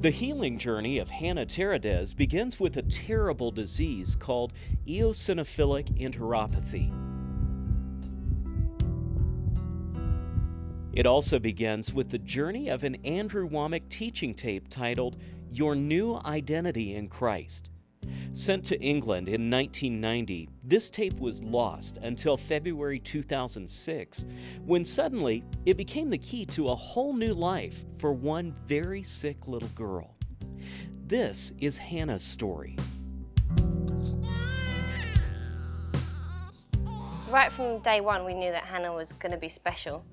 The healing journey of Hannah Teradez begins with a terrible disease called eosinophilic enteropathy. It also begins with the journey of an Andrew Wommack teaching tape titled Your New Identity in Christ. Sent to England in 1990, this tape was lost until February 2006, when suddenly it became the key to a whole new life for one very sick little girl. This is Hannah's story. Right from day one, we knew that Hannah was going to be special.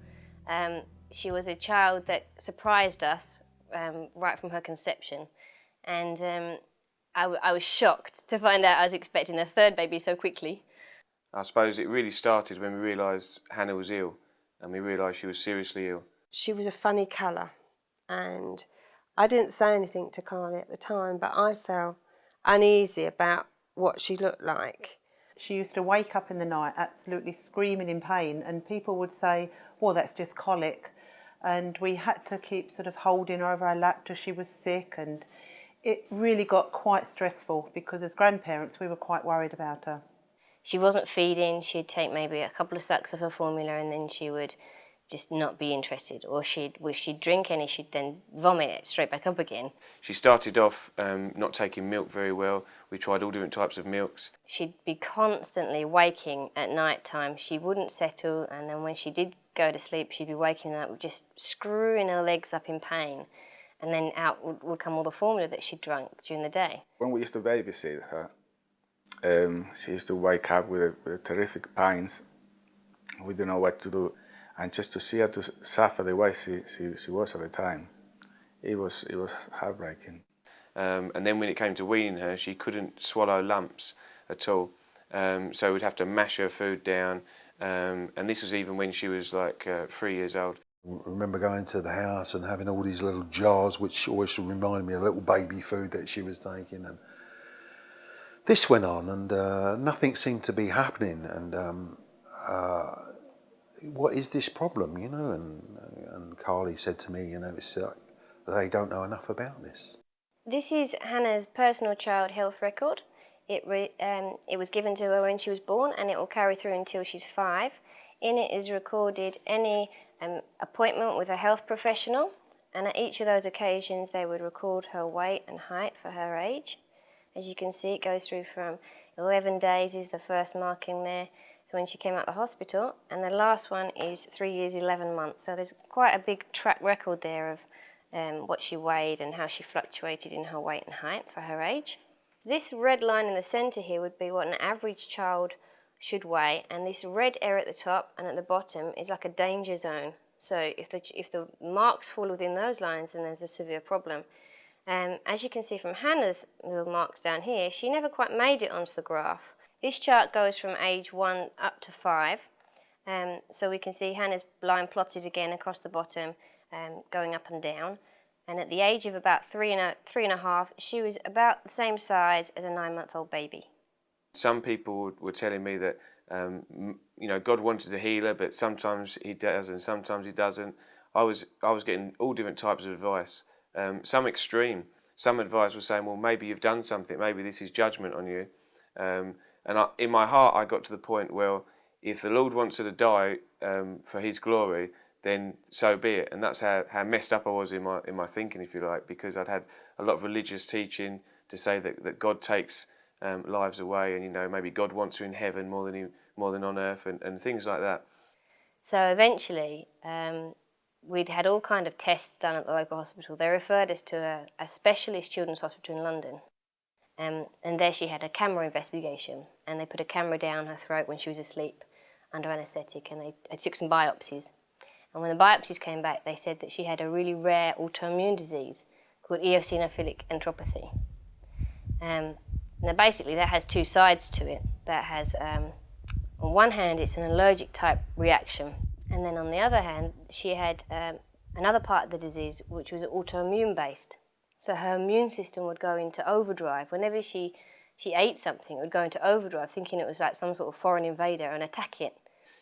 Um, she was a child that surprised us um, right from her conception. And um, I, was shocked to find out I was expecting a third baby so quickly. I suppose it really started when we realised Hannah was ill and we realised she was seriously ill. She was a funny colour and I didn't say anything to Carly at the time but I felt uneasy about what she looked like. She used to wake up in the night absolutely screaming in pain and people would say, well that's just colic and we had to keep sort of holding her over our lap till she was sick and it really got quite stressful because as grandparents we were quite worried about her. She wasn't feeding, she'd take maybe a couple of sucks of her formula and then she would just not be interested or she'd if she'd drink any she'd then vomit it straight back up again. She started off um, not taking milk very well. We tried all different types of milks. She'd be constantly waking at night time. She wouldn't settle and then when she did go to sleep she'd be waking up just screwing her legs up in pain and then out would, would come all the formula that she'd drank during the day. When we used to babysit her, um, she used to wake up with, a, with terrific pains. We didn't know what to do. And just to see her to suffer the way she, she, she was at the time, it was, it was heartbreaking. Um, and then when it came to weaning her, she couldn't swallow lumps at all. Um, so we'd have to mash her food down. Um, and this was even when she was like uh, three years old. Remember going to the house and having all these little jars which always reminded me of little baby food that she was taking and this went on and uh, nothing seemed to be happening and um, uh, what is this problem you know and, and Carly said to me you know it's like they don't know enough about this. This is Hannah's personal child health record. It, um, it was given to her when she was born and it will carry through until she's five. In it is recorded any appointment with a health professional and at each of those occasions they would record her weight and height for her age. As you can see it goes through from 11 days is the first marking there so when she came out of the hospital and the last one is 3 years 11 months so there's quite a big track record there of um, what she weighed and how she fluctuated in her weight and height for her age. This red line in the centre here would be what an average child should weigh and this red area at the top and at the bottom is like a danger zone. So if the, if the marks fall within those lines then there's a severe problem. Um, as you can see from Hannah's little marks down here, she never quite made it onto the graph. This chart goes from age 1 up to 5. Um, so we can see Hannah's line plotted again across the bottom, um, going up and down. And at the age of about three and, a, three and a half, she was about the same size as a nine-month-old baby. Some people were telling me that um, you know God wanted a healer, but sometimes He does and sometimes He doesn't. I was I was getting all different types of advice. Um, some extreme. Some advice was saying, well, maybe you've done something. Maybe this is judgment on you. Um, and I, in my heart, I got to the point where if the Lord wants her to die um, for His glory, then so be it. And that's how, how messed up I was in my in my thinking, if you like, because I'd had a lot of religious teaching to say that, that God takes um, lives away, and you know maybe God wants her in heaven more than he, more than on earth, and, and things like that. So eventually, um, we'd had all kind of tests done at the local hospital. They referred us to a, a specialist children's hospital in London, um, and there she had a camera investigation, and they put a camera down her throat when she was asleep under anaesthetic, and they, they took some biopsies. And when the biopsies came back, they said that she had a really rare autoimmune disease called eosinophilic enteropathy. Um, now basically that has two sides to it. That has, um, on one hand, it's an allergic type reaction. And then on the other hand, she had um, another part of the disease which was autoimmune based. So her immune system would go into overdrive. Whenever she, she ate something, it would go into overdrive, thinking it was like some sort of foreign invader and attack it.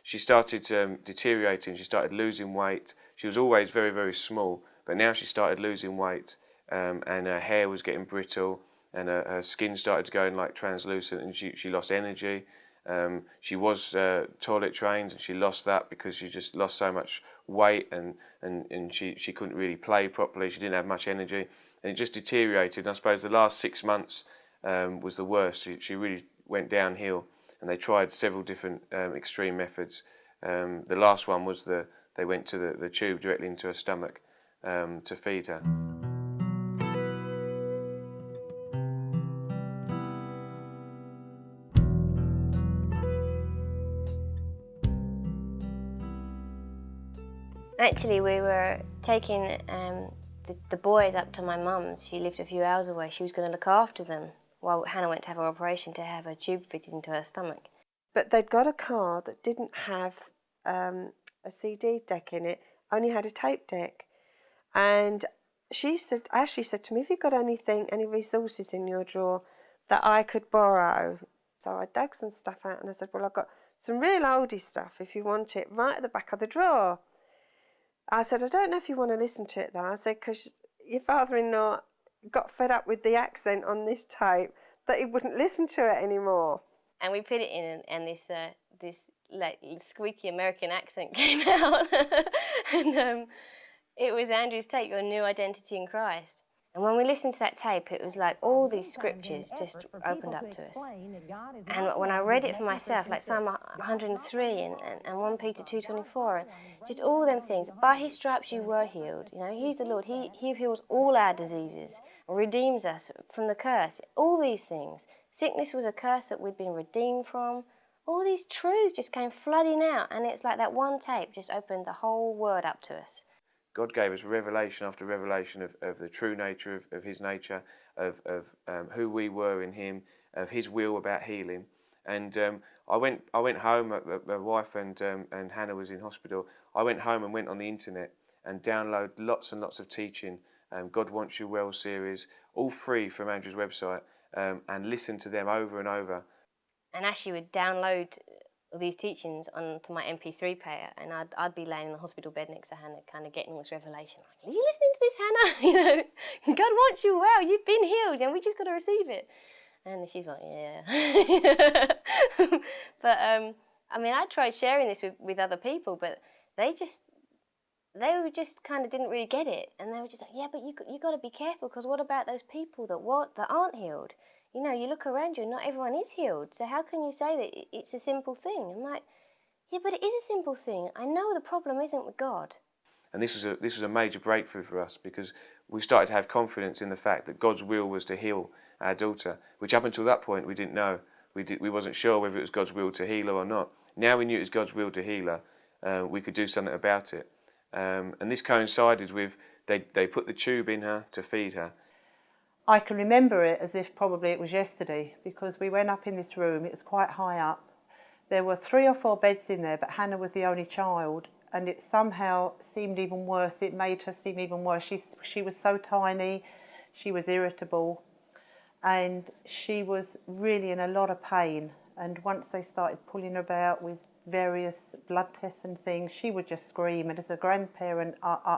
She started um, deteriorating, she started losing weight. She was always very, very small, but now she started losing weight. um, and her hair was getting brittle, and her, her skin started going like translucent, and she, she lost energy. Um, she was uh, toilet trained, and she lost that because she just lost so much weight, and, and, and she, she couldn't really play properly. She didn't have much energy, and it just deteriorated. And I suppose the last six months um, was the worst. She, she really went downhill, and they tried several different um, extreme methods. Um, the last one was the they went to the, the tube directly into her stomach um, to feed her. Actually, we were taking um, the, the boys up to my mum's. She lived a few hours away. She was going to look after them while Hannah went to have her operation to have her tube fitted into her stomach. But they'd got a car that didn't have um, a CD deck in it, only had a tape deck. And she said, Ashley said to me, Have you got anything, any resources in your drawer that I could borrow? So I dug some stuff out and I said, Well, I've got some real oldie stuff if you want it, right at the back of the drawer. I said, I don't know if you want to listen to it though. I said, because your father in law got fed up with the accent on this tape that he wouldn't listen to it anymore. And we put it in, and, and this uh, this like squeaky American accent came out, and um, it was Andrew's tape, "Your New Identity in Christ." And when we listened to that tape, it was like all these scriptures just opened up to us. And when I read it for myself, like Psalm 103 and, and, and 1 Peter 2.24, and just all them things, by his stripes you were healed. You know, he's the Lord. He, he heals all our diseases, redeems us from the curse. All these things. Sickness was a curse that we'd been redeemed from. All these truths just came flooding out, and it's like that one tape just opened the whole word up to us. God gave us revelation after revelation of, of the true nature of, of His nature, of, of um, who we were in Him, of His will about healing. And um, I went I went home. Uh, my wife and um, and Hannah was in hospital. I went home and went on the internet and download lots and lots of teaching. Um, God Wants You Well series, all free from Andrew's website, um, and listen to them over and over. And Ashley would download these teachings onto my MP3 player, and I'd, I'd be laying in the hospital bed next to Hannah, kind of getting this revelation. Like, are you listening to this, Hannah? You know, God wants you well. You've been healed, and we just got to receive it. And she's like, yeah. but um, I mean, I tried sharing this with, with other people, but they just they were just kind of didn't really get it, and they were just like, yeah, but you you got to be careful because what about those people that what that aren't healed? You know, you look around you and not everyone is healed. So how can you say that it's a simple thing? I'm like, yeah, but it is a simple thing. I know the problem isn't with God. And this was a this was a major breakthrough for us because we started to have confidence in the fact that God's will was to heal our daughter, which up until that point we didn't know. We did, we wasn't sure whether it was God's will to heal her or not. Now we knew it was God's will to heal her. Uh, we could do something about it. Um, and this coincided with they they put the tube in her to feed her, I can remember it as if probably it was yesterday because we went up in this room, it was quite high up. There were three or four beds in there, but Hannah was the only child, and it somehow seemed even worse. It made her seem even worse. She, she was so tiny, she was irritable, and she was really in a lot of pain. And once they started pulling her about with various blood tests and things, she would just scream. And as a grandparent, uh, uh,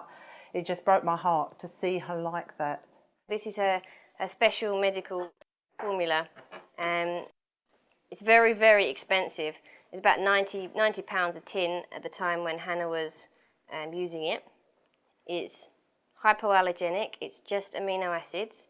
it just broke my heart to see her like that. This is a, a special medical formula. Um, it's very, very expensive. It's about 90, 90 pounds a tin at the time when Hannah was um, using it. It's hypoallergenic, it's just amino acids.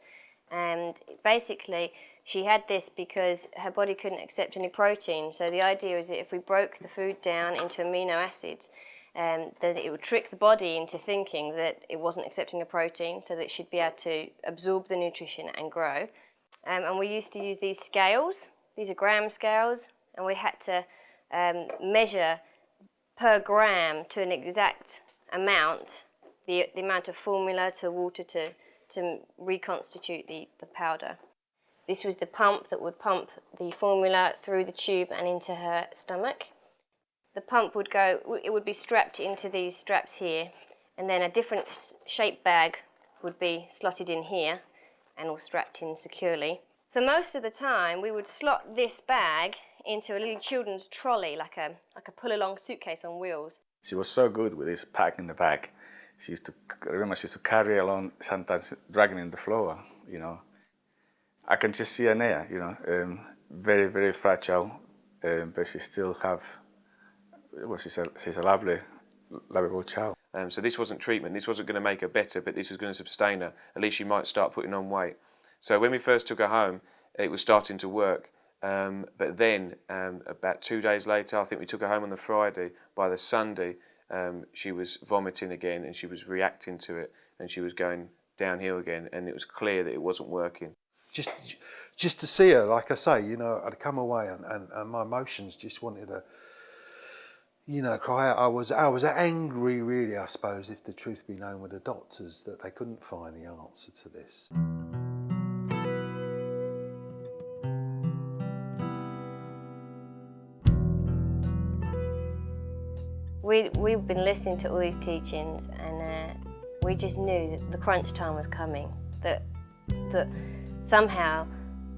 And basically, she had this because her body couldn't accept any protein. So the idea is that if we broke the food down into amino acids, um, that it would trick the body into thinking that it wasn't accepting a protein so that it should be able to absorb the nutrition and grow. Um, and we used to use these scales, these are gram scales, and we had to um, measure per gram to an exact amount the, the amount of formula to water to, to reconstitute the, the powder. This was the pump that would pump the formula through the tube and into her stomach the pump would go, it would be strapped into these straps here, and then a different shaped bag would be slotted in here and all strapped in securely. So most of the time we would slot this bag into a little children's trolley, like a, like a pull-along suitcase on wheels. She was so good with this pack in the back. she used to, remember she used to carry along, sometimes dragging in the floor, you know. I can just see her there, you know, um, very, very fragile, um, but she still have, well, she's a, she's a lovely, lovable child. Um, so this wasn't treatment, this wasn't going to make her better, but this was going to sustain her. At least she might start putting on weight. So when we first took her home, it was starting to work. Um, but then, um, about two days later, I think we took her home on the Friday. By the Sunday, um, she was vomiting again and she was reacting to it and she was going downhill again. And it was clear that it wasn't working. Just, just to see her, like I say, you know, I'd come away and, and, and my emotions just wanted to, you know, cry out. I was, I was angry, really, I suppose, if the truth be known with the doctors, that they couldn't find the answer to this. We, we've been listening to all these teachings and uh, we just knew that the crunch time was coming, that, that somehow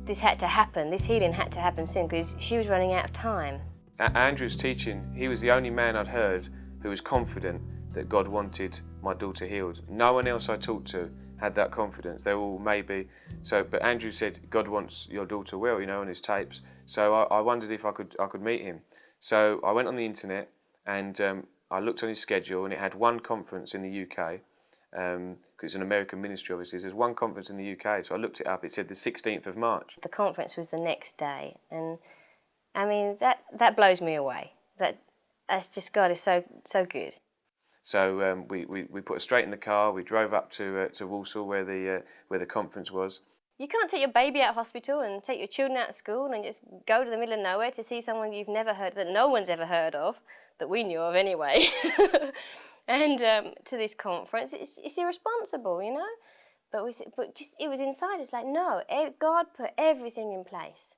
this had to happen, this healing had to happen soon because she was running out of time. At Andrew's teaching, he was the only man I'd heard who was confident that God wanted my daughter healed. No one else I talked to had that confidence. They all maybe. So, but Andrew said God wants your daughter well, you know, on his tapes. So I, I wondered if I could I could meet him. So I went on the internet and um, I looked on his schedule, and it had one conference in the UK. Because um, it's an American ministry, obviously. There's one conference in the UK, so I looked it up. It said the 16th of March. The conference was the next day, and I mean that that blows me away. That that's just God is so so good. So um, we, we, we put her straight in the car. We drove up to uh, to Walsall where the uh, where the conference was. You can't take your baby out of hospital and take your children out of school and just go to the middle of nowhere to see someone you've never heard that no one's ever heard of that we knew of anyway. and um, to this conference, it's, it's irresponsible, you know. But we but just it was inside. It's like no, God put everything in place,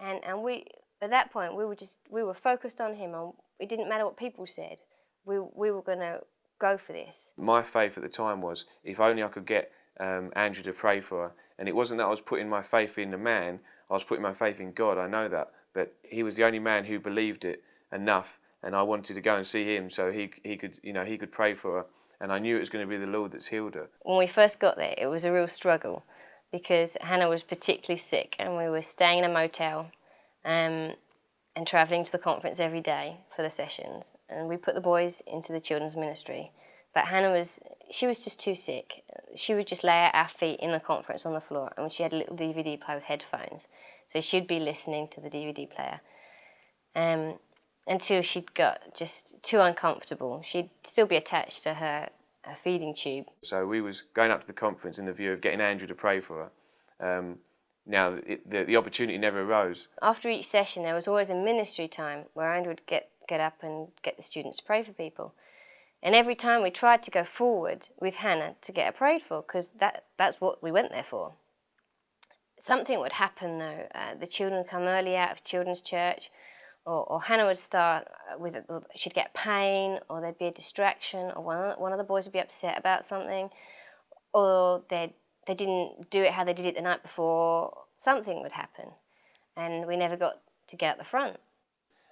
and and we at that point we were just we were focused on Him, and it didn't matter what people said. We we were going to go for this. My faith at the time was if only I could get um, Andrew to pray for her, and it wasn't that I was putting my faith in the man. I was putting my faith in God. I know that, but he was the only man who believed it enough and I wanted to go and see him so he he could you know he could pray for her and I knew it was going to be the Lord that's healed her. When we first got there, it was a real struggle because Hannah was particularly sick and we were staying in a motel um, and travelling to the conference every day for the sessions. And we put the boys into the children's ministry. But Hannah was, she was just too sick. She would just lay at our feet in the conference on the floor and she had a little DVD player with headphones. So she'd be listening to the DVD player. Um, until she'd got just too uncomfortable. She'd still be attached to her, her feeding tube. So we was going up to the conference in the view of getting Andrew to pray for her. Um, now, the, the opportunity never arose. After each session, there was always a ministry time where Andrew would get, get up and get the students to pray for people. And every time we tried to go forward with Hannah to get her prayed for, because that, that's what we went there for. Something would happen though. Uh, the children come early out of children's church, or, or Hannah would start with, she'd get pain, or there'd be a distraction, or one one of the boys would be upset about something, or they they didn't do it how they did it the night before. Something would happen, and we never got to get out the front.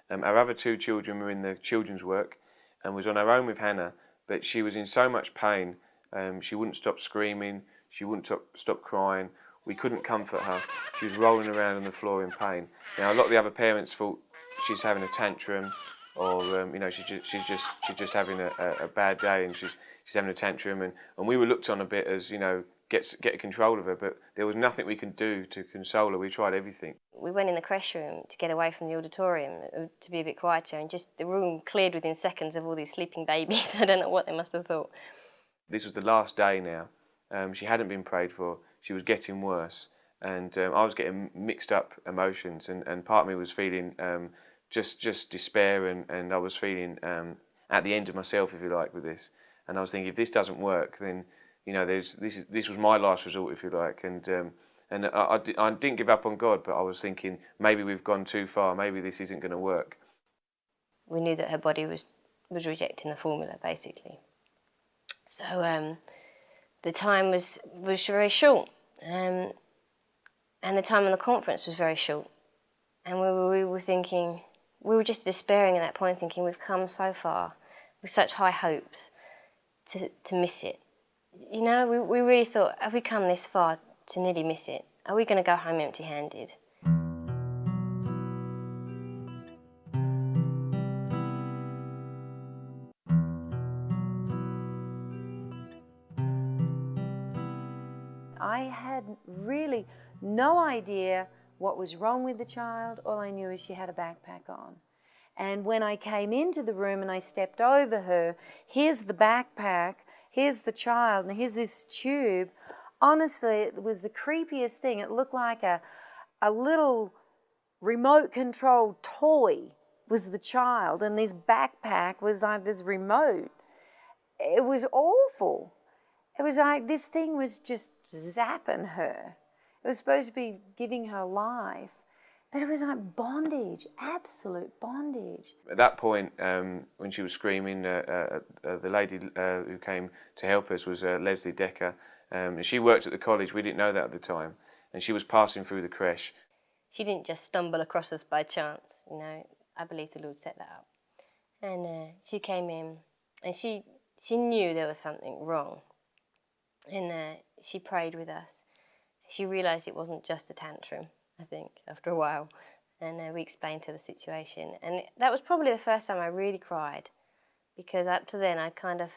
Um, our other two children were in the children's work, and was on her own with Hannah, but she was in so much pain. Um, she wouldn't stop screaming. She wouldn't stop, crying. We couldn't comfort her. She was rolling around on the floor in pain. Now, a lot of the other parents thought she's having a tantrum or um, you know she's just, she's just she's just having a, a, bad day and she's she's having a tantrum and, and we were looked on a bit as you know get get control of her but there was nothing we could do to console her. We tried everything. We went in the creche room to get away from the auditorium uh, to be a bit quieter and just the room cleared within seconds of all these sleeping babies. I don't know what they must have thought. This was the last day now. Um, she hadn't been prayed for. She was getting worse. And um, I was getting mixed up emotions and, and part of me was feeling um, just just despair and, and I was feeling um, at the end of myself, if you like, with this. And I was thinking, if this doesn't work, then you know, there's this is this was my last resort, if you like. And um, and I, I, I didn't give up on God, but I was thinking maybe we've gone too far. Maybe this isn't going to work. We knew that her body was was rejecting the formula, basically. So um, the time was was very short, um, and the time on the conference was very short. And we were, we were thinking, we were just despairing at that point, thinking we've come so far with such high hopes, to, to miss it. You know, we, we really thought, have we come this far to nearly miss it? Are we going to go home empty-handed? I had really no idea what was wrong with the child. All I knew is she had a backpack on. And when I came into the room and I stepped over her, here's the backpack, here's the child, and here's this tube. Honestly, it was the creepiest thing. It looked like a, a little remote controlled toy was the child, and this backpack was like this remote. It was awful. It was like this thing was just zapping her. It was supposed to be giving her life. But it was like bondage, absolute bondage. At that point, um, when she was screaming, uh, uh, uh, the lady uh, who came to help us was uh, Leslie Decker. Um, and she worked at the college, we didn't know that at the time. And she was passing through the creche. She didn't just stumble across us by chance, you know. I believe the Lord set that up. And uh, she came in and she, she knew there was something wrong. And she prayed with us. She realised it wasn't just a tantrum. I think, after a while. And uh, we explained to the situation. And that was probably the first time I really cried because up to then I kind of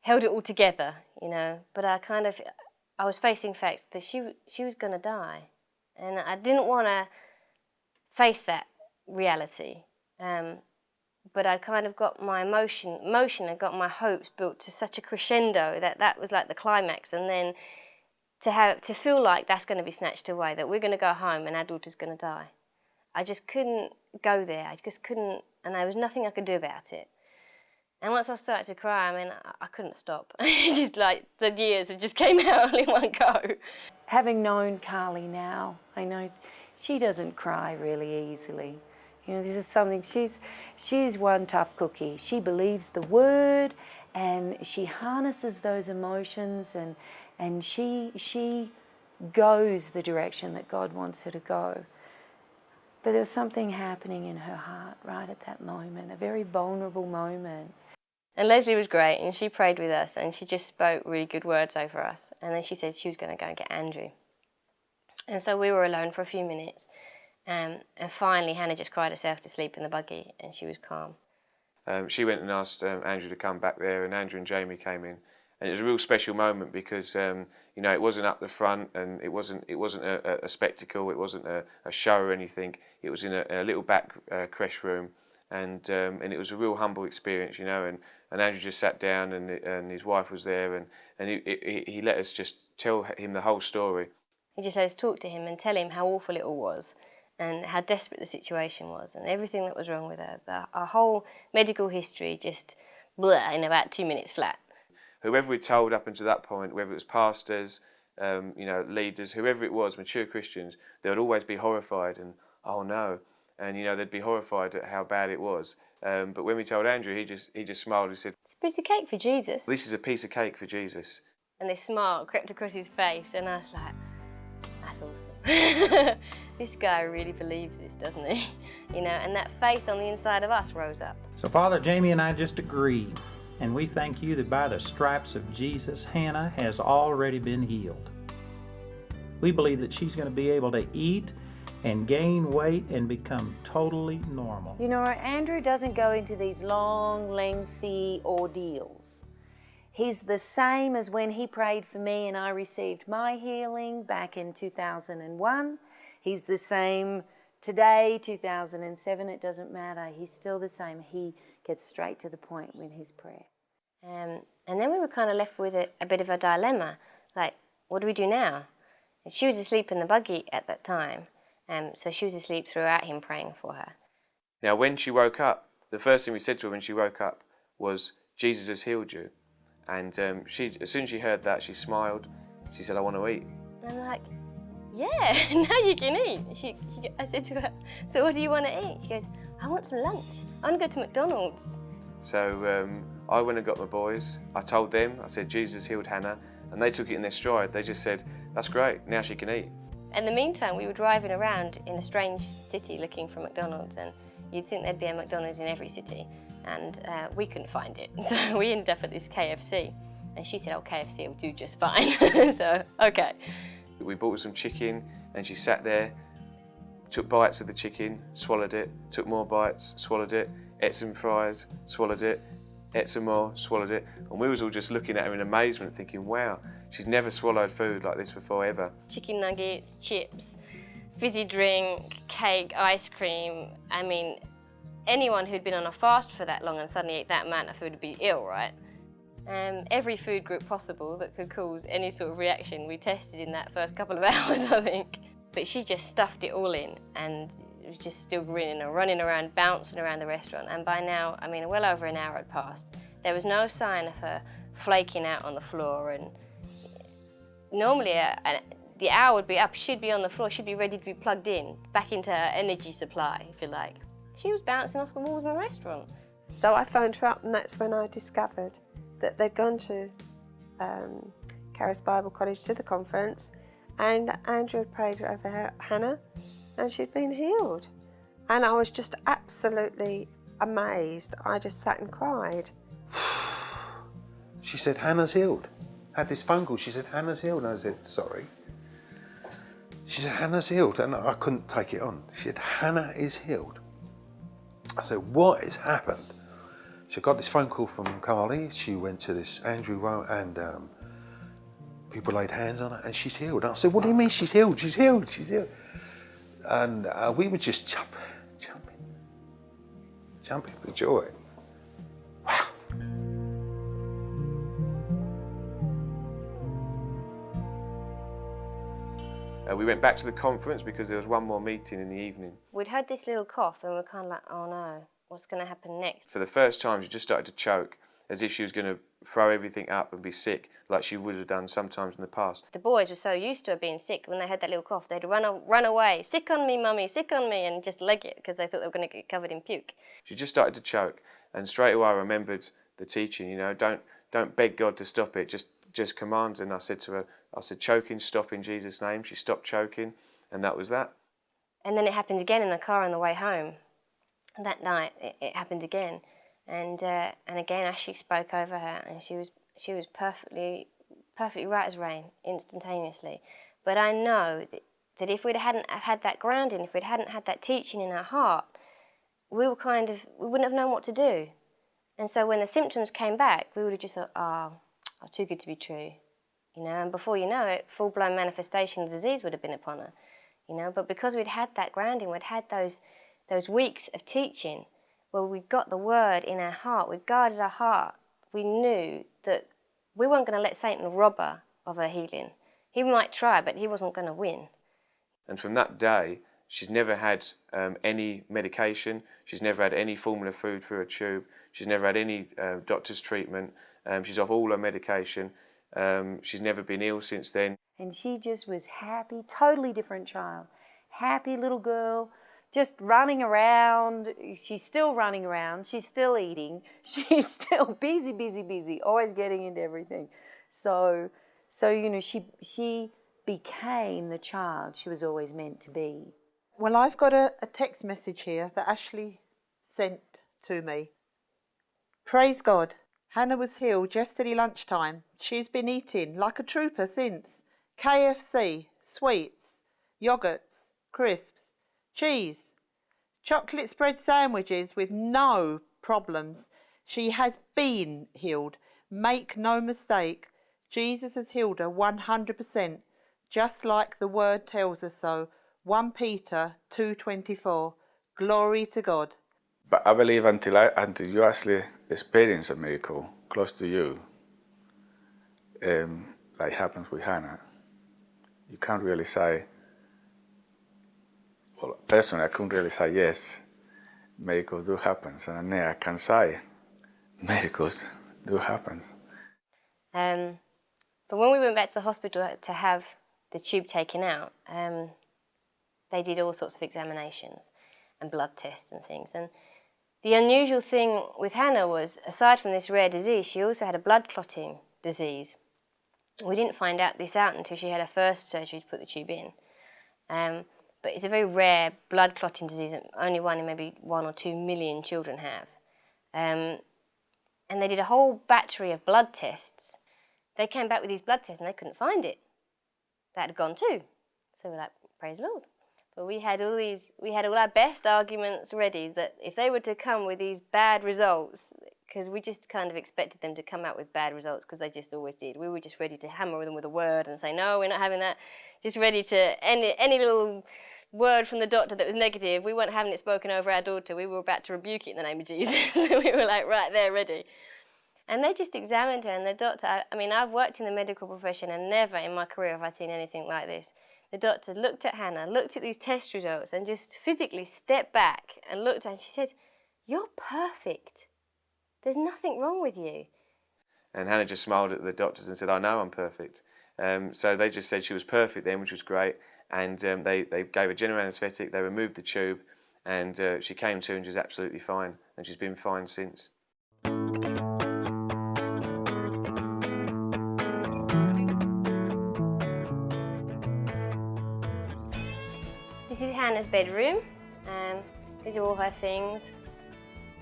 held it all together, you know, but I kind of, I was facing facts that she, she was going to die. And I didn't want to face that reality. Um, but I kind of got my emotion, emotion, I got my hopes built to such a crescendo that that was like the climax. And then to have to feel like that's going to be snatched away, that we're going to go home and our daughter's going to die. I just couldn't go there. I just couldn't, and there was nothing I could do about it. And once I started to cry, I mean, I, I couldn't stop. just like the years, it just came out all in one go. Having known Carly now, I know she doesn't cry really easily. You know, this is something, she's, she's one tough cookie. She believes the word and she harnesses those emotions and, and she, she goes the direction that God wants her to go. But there was something happening in her heart right at that moment, a very vulnerable moment. And Leslie was great, and she prayed with us, and she just spoke really good words over us. And then she said she was going to go and get Andrew. And so we were alone for a few minutes. Um, and finally, Hannah just cried herself to sleep in the buggy, and she was calm. Um, she went and asked um, Andrew to come back there, and Andrew and Jamie came in and it was a real special moment because um, you know it wasn't up the front and it wasn't it wasn't a, a spectacle, it wasn't a, a, show or anything. It was in a, a little back uh, creche room, and um, and it was a real humble experience, you know. And, and Andrew just sat down, and and his wife was there, and and he, he, he let us just tell him the whole story. He just let us talk to him and tell him how awful it all was, and how desperate the situation was, and everything that was wrong with her. The, our whole medical history just blah, in about two minutes flat whoever we told up until that point, whether it was pastors, um, you know, leaders, whoever it was, mature Christians, they would always be horrified and, oh no, and you know, they'd be horrified at how bad it was. Um, but when we told Andrew, he just he just smiled and said, "It's a piece of cake for Jesus." This is a piece of cake for Jesus. And this smile crept across his face, and I was like, "That's awesome." this guy really believes this, doesn't he? You know, and that faith on the inside of us rose up. So Father Jamie and I just agree and we thank you that by the stripes of Jesus, Hannah has already been healed. We believe that she's going to be able to eat and gain weight and become totally normal. You know, Andrew doesn't go into these long, lengthy ordeals. He's the same as when he prayed for me and I received my healing back in 2001. He's the same today, 2007, it doesn't matter. He's still the same. He gets straight to the point with his prayer. Um, and then we were kind of left with a, a, bit of a dilemma, like, what do we do now? And she was asleep in the buggy at that time, um, so she was asleep throughout him praying for her. Now, when she woke up, the first thing we said to her when she woke up was, Jesus has healed you. And um, she, as soon as she heard that, she smiled. She said, I want to eat. And I'm like, yeah, now you can eat. She, she, I said to her, so what do you want to eat? She goes, I want some lunch. I want to go to McDonald's. So um, I went and got my boys. I told them, I said, Jesus healed Hannah. And they took it in their stride. They just said, that's great, now she can eat. In the meantime, we were driving around in a strange city looking for McDonald's. And you'd think there'd be a McDonald's in every city. And uh, we couldn't find it. So we ended up at this KFC. And she said, oh, KFC will do just fine. so, okay. We bought some chicken and she sat there, took bites of the chicken, swallowed it, took more bites, swallowed it, ate some fries, swallowed it, ate some more, swallowed it. And we was all just looking at her in amazement thinking, wow, she's never swallowed food like this before ever. Chicken nuggets, chips, fizzy drink, cake, ice cream. I mean, anyone who'd been on a fast for that long and suddenly ate that amount of food would be ill, right? Um, every food group possible that could cause any sort of reaction we tested in that first couple of hours, I think. But she just stuffed it all in and was just still grinning and running around, bouncing around the restaurant. And by now, I mean, well over an hour had passed. There was no sign of her flaking out on the floor. And normally, uh, the hour would be up, she'd be on the floor, she'd be ready to be plugged in, back into her energy supply, if you like. She was bouncing off the walls in the restaurant. So I phoned her up, and that's when I discovered that they'd gone to um, Bible College to the conference, and Andrew had prayed over her, Hannah, and she'd been healed. And I was just absolutely amazed. I just sat and cried. She said, Hannah's healed. Had this phone call, she said, Hannah's healed. And I said, sorry. She said, Hannah's healed. And I couldn't take it on. She said, Hannah is healed. I said, what has happened? She got this phone call from Carly. She went to this Andrew Rowe and um, people laid hands on her and she's healed. And I said, what do you mean she's healed? She's healed, she's healed. And uh, we were just jump, jumping, jumping for joy. Wow. Uh, we went back to the conference because there was one more meeting in the evening. We'd had this little cough and we were kind of like, oh no, what's going to happen next? For the first time, she just started to choke as if she was going to throw everything up and be sick like she would have done sometimes in the past. The boys were so used to her being sick, when they had that little cough, they'd run, run away, sick on me, mummy, sick on me, and just leg it because they thought they were going to get covered in puke. She just started to choke, and straight away I remembered the teaching, you know, don't, don't beg God to stop it, just, just command. And I said to her, I said, choking, stop in Jesus' name. She stopped choking, and that was that. And then it happened again in the car on the way home. That night, it, it happened again. And, uh, and again, Ashley spoke over her, and she was, she was perfectly, perfectly right as rain, instantaneously. But I know that, that if we hadn't had that grounding, if we'd hadn't had that teaching in our heart, we were kind of, we wouldn't have known what to do. And so when the symptoms came back, we would have just thought, oh, oh too good to be true. You know, and before you know it, full-blown manifestation of disease would have been upon her. You know, but because we'd had that grounding, we'd had those, those weeks of teaching, where we got the word in our heart, we guarded our heart, we knew that we weren't going to let Satan rob her of her healing. He might try, but he wasn't going to win. And from that day, she's never had um, any medication, she's never had any formula food through a tube, she's never had any uh, doctor's treatment, um, she's off all her medication, um, she's never been ill since then. And she just was happy, totally different child. Happy little girl, just running around. She's still running around. She's still eating. She's still busy, busy, busy, always getting into everything. So, so you know, she, she became the child she was always meant to be. Well, I've got a, a text message here that Ashley sent to me. Praise God. Hannah was healed yesterday lunchtime. She's been eating like a trooper since. KFC, sweets, yogurts, crisps, cheese, chocolate spread sandwiches with no problems. She has been healed. Make no mistake, Jesus has healed her 100%, just like the word tells us so. 1 Peter 2.24. Glory to God. But I believe until, I, until you actually experience a miracle close to you, um, like happens with Hannah, you can't really say, well, personally, I couldn't really say yes, miracles do happen. And I can say, miracles do happen. Um, but when we went back to the hospital to have the tube taken out, um, they did all sorts of examinations and blood tests and things. And the unusual thing with Hannah was, aside from this rare disease, she also had a blood clotting disease. We didn't find out this out until she had her first surgery to put the tube in. Um, but it's a very rare blood clotting disease that only one in maybe one or two million children have. Um, and they did a whole battery of blood tests they came back with these blood tests and they couldn't find it. That had gone too. So we're like, praise the Lord. But we had all these, we had all our best arguments ready that if they were to come with these bad results, because we just kind of expected them to come out with bad results because they just always did. We were just ready to hammer them with a word and say, no, we're not having that. Just ready to, any, any little word from the doctor that was negative, we weren't having it spoken over our daughter. We were about to rebuke it in the name of Jesus. we were like, right there, ready. And they just examined her, and the doctor, I, I mean, I've worked in the medical profession, and never in my career have I seen anything like this. The doctor looked at Hannah, looked at these test results, and just physically stepped back and looked at her, and she said, You're perfect. There's nothing wrong with you. And Hannah just smiled at the doctors and said, I know I'm perfect. Um, so they just said she was perfect then, which was great. And um, they, they gave her general anaesthetic, they removed the tube, and uh, she came to and she was absolutely fine. And she's been fine since. This is Hannah's bedroom. Um, these are all her things.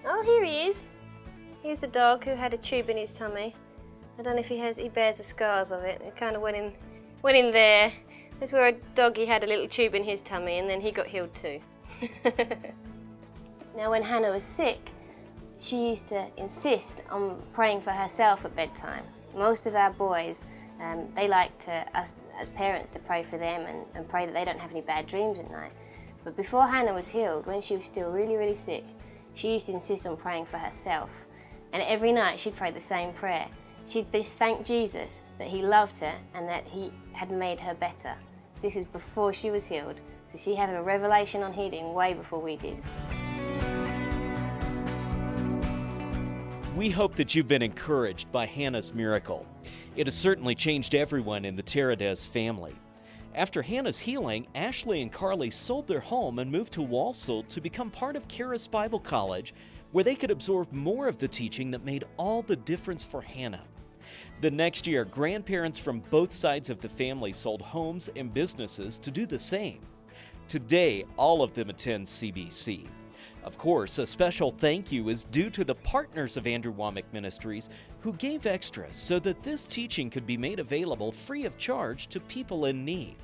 Oh, here he is. Here's the dog who had a tube in his tummy. I don't know if he has. He bears the scars of it. It kind of went in, went in there. That's where a doggy had a little tube in his tummy, and then he got healed too. now, when Hannah was sick, she used to insist on praying for herself at bedtime. Most of our boys, um, they like to, us as parents to pray for them and, and pray that they don't have any bad dreams at night. But before Hannah was healed, when she was still really, really sick, she used to insist on praying for herself. And every night she'd pray the same prayer. She'd just thank Jesus that he loved her and that he had made her better. This is before she was healed, so she had a revelation on healing way before we did. We hope that you've been encouraged by Hannah's miracle. It has certainly changed everyone in the Teradez family. After Hannah's healing, Ashley and Carly sold their home and moved to Walsall to become part of Charis Bible College, where they could absorb more of the teaching that made all the difference for Hannah. The next year, grandparents from both sides of the family sold homes and businesses to do the same. Today, all of them attend CBC. Of course, a special thank you is due to the partners of Andrew Wommack Ministries who gave extra so that this teaching could be made available free of charge to people in need.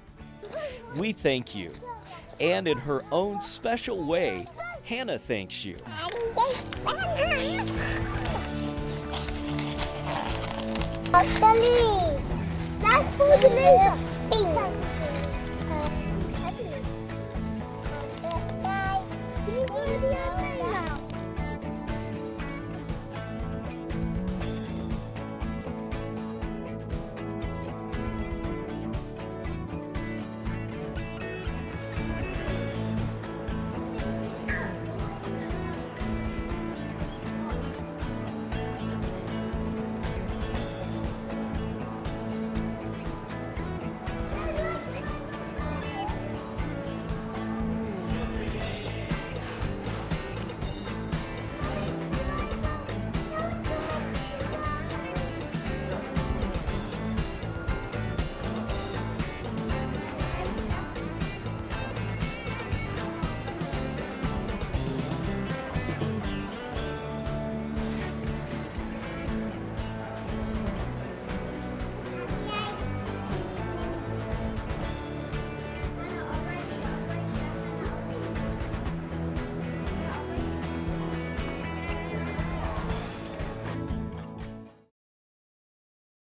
We thank you. And in her own special way, Hannah thanks you. Natalie! That's food later! To the